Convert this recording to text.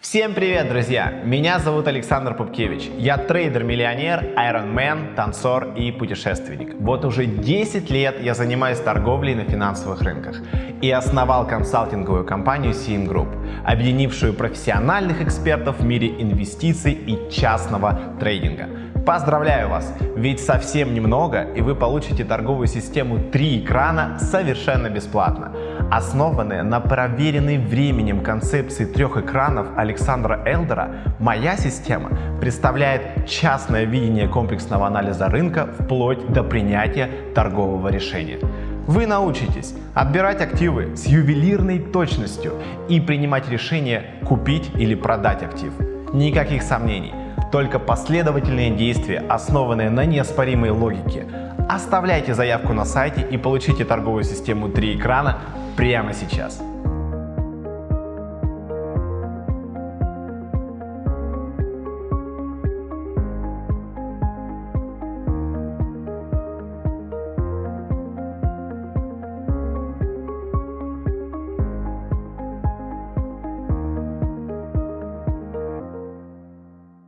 Всем привет, друзья! Меня зовут Александр Пупкевич. Я трейдер-миллионер, айронмен, танцор и путешественник. Вот уже 10 лет я занимаюсь торговлей на финансовых рынках и основал консалтинговую компанию CM Group, объединившую профессиональных экспертов в мире инвестиций и частного трейдинга. Поздравляю вас, ведь совсем немного и вы получите торговую систему 3 экрана совершенно бесплатно. Основанная на проверенной временем концепции трех экранов Александра Элдера, моя система представляет частное видение комплексного анализа рынка вплоть до принятия торгового решения. Вы научитесь отбирать активы с ювелирной точностью и принимать решение купить или продать актив. Никаких сомнений, только последовательные действия, основанные на неоспоримой логике. Оставляйте заявку на сайте и получите торговую систему 3 экрана прямо сейчас.